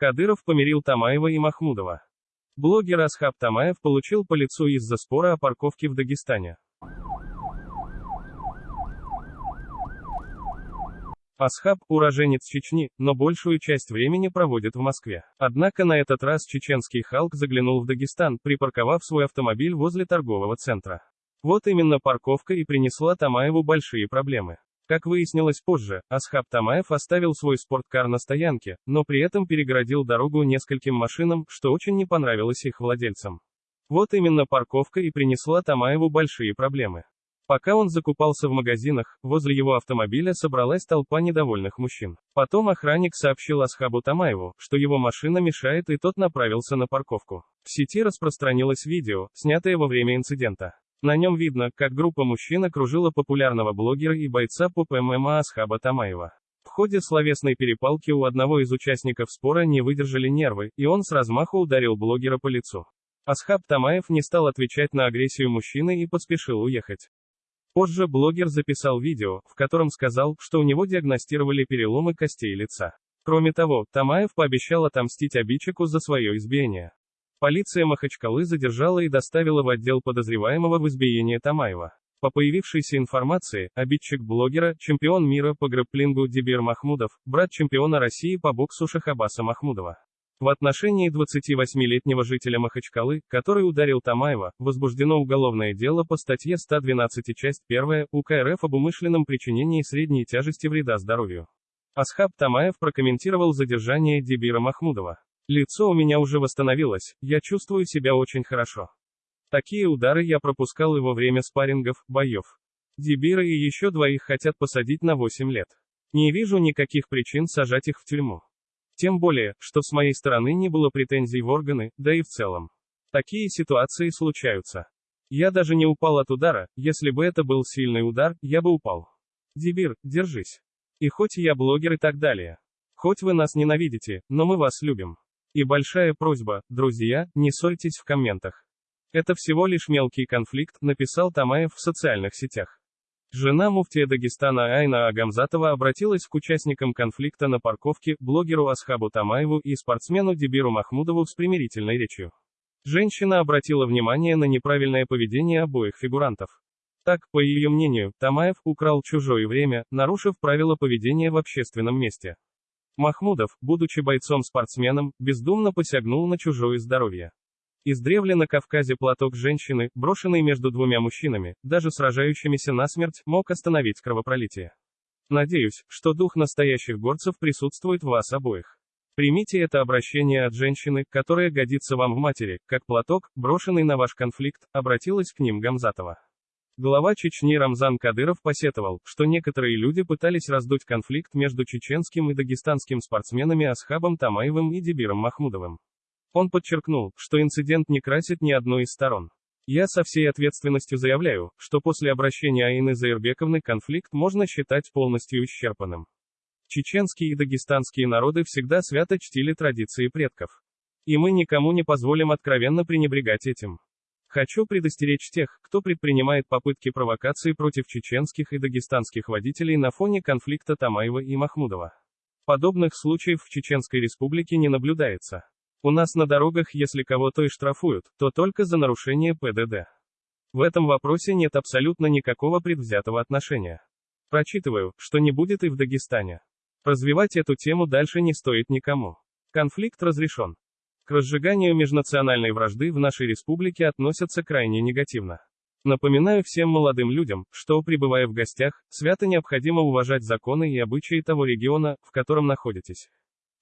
Кадыров помирил Тамаева и Махмудова. Блогер Асхаб Тамаев получил по лицу из-за спора о парковке в Дагестане. Асхаб – уроженец Чечни, но большую часть времени проводит в Москве. Однако на этот раз чеченский Халк заглянул в Дагестан, припарковав свой автомобиль возле торгового центра. Вот именно парковка и принесла Тамаеву большие проблемы. Как выяснилось позже, Асхаб Тамаев оставил свой спорткар на стоянке, но при этом перегородил дорогу нескольким машинам, что очень не понравилось их владельцам. Вот именно парковка и принесла Тамаеву большие проблемы. Пока он закупался в магазинах, возле его автомобиля собралась толпа недовольных мужчин. Потом охранник сообщил Асхабу Тамаеву, что его машина мешает и тот направился на парковку. В сети распространилось видео, снятое во время инцидента. На нем видно, как группа мужчин окружила популярного блогера и бойца по ПММА Асхаба Тамаева. В ходе словесной перепалки у одного из участников спора не выдержали нервы, и он с размаху ударил блогера по лицу. Асхаб Тамаев не стал отвечать на агрессию мужчины и поспешил уехать. Позже блогер записал видео, в котором сказал, что у него диагностировали переломы костей лица. Кроме того, Тамаев пообещал отомстить обидчику за свое избиение. Полиция Махачкалы задержала и доставила в отдел подозреваемого в избиении Тамаева. По появившейся информации, обидчик блогера, чемпион мира по грэпплингу Дибир Махмудов, брат чемпиона России по боксу Шахабаса Махмудова. В отношении 28-летнего жителя Махачкалы, который ударил Тамаева, возбуждено уголовное дело по статье 112 часть 1 УК РФ об умышленном причинении средней тяжести вреда здоровью. Асхаб Тамаев прокомментировал задержание Дебира Махмудова. «Лицо у меня уже восстановилось, я чувствую себя очень хорошо. Такие удары я пропускал и во время спаррингов, боев. Дебира и еще двоих хотят посадить на 8 лет. Не вижу никаких причин сажать их в тюрьму. Тем более, что с моей стороны не было претензий в органы, да и в целом. Такие ситуации случаются. Я даже не упал от удара, если бы это был сильный удар, я бы упал. Дибир, держись. И хоть я блогер и так далее. Хоть вы нас ненавидите, но мы вас любим. И большая просьба, друзья, не ссорьтесь в комментах. Это всего лишь мелкий конфликт, написал Тамаев в социальных сетях. Жена муфтия Дагестана Айна Агамзатова обратилась к участникам конфликта на парковке, блогеру Асхабу Тамаеву и спортсмену Дебиру Махмудову с примирительной речью. Женщина обратила внимание на неправильное поведение обоих фигурантов. Так, по ее мнению, Тамаев украл чужое время, нарушив правила поведения в общественном месте. Махмудов, будучи бойцом-спортсменом, бездумно посягнул на чужое здоровье. Издревле на Кавказе платок женщины, брошенный между двумя мужчинами, даже сражающимися насмерть, мог остановить кровопролитие. Надеюсь, что дух настоящих горцев присутствует в вас обоих. Примите это обращение от женщины, которая годится вам в матери, как платок, брошенный на ваш конфликт, обратилась к ним Гамзатова. Глава Чечни Рамзан Кадыров посетовал, что некоторые люди пытались раздуть конфликт между чеченским и дагестанским спортсменами Асхабом Тамаевым и Дебиром Махмудовым. Он подчеркнул, что инцидент не красит ни одной из сторон. Я со всей ответственностью заявляю, что после обращения Аины Заирбековны конфликт можно считать полностью исчерпанным. Чеченские и дагестанские народы всегда свято чтили традиции предков. И мы никому не позволим откровенно пренебрегать этим. Хочу предостеречь тех, кто предпринимает попытки провокации против чеченских и дагестанских водителей на фоне конфликта Тамаева и Махмудова. Подобных случаев в Чеченской республике не наблюдается. У нас на дорогах если кого-то и штрафуют, то только за нарушение ПДД. В этом вопросе нет абсолютно никакого предвзятого отношения. Прочитываю, что не будет и в Дагестане. Развивать эту тему дальше не стоит никому. Конфликт разрешен. К разжиганию межнациональной вражды в нашей республике относятся крайне негативно. Напоминаю всем молодым людям, что, пребывая в гостях, свято необходимо уважать законы и обычаи того региона, в котором находитесь.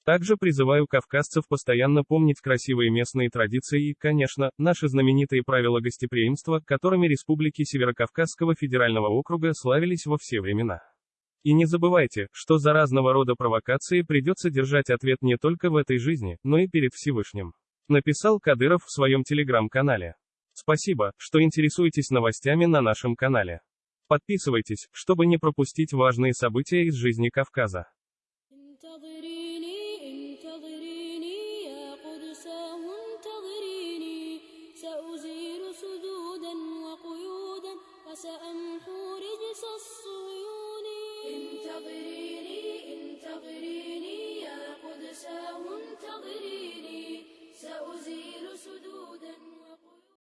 Также призываю кавказцев постоянно помнить красивые местные традиции и, конечно, наши знаменитые правила гостеприимства, которыми республики Северокавказского федерального округа славились во все времена. И не забывайте, что за разного рода провокации придется держать ответ не только в этой жизни, но и перед Всевышним. Написал Кадыров в своем телеграм-канале. Спасибо, что интересуетесь новостями на нашем канале. Подписывайтесь, чтобы не пропустить важные события из жизни Кавказа.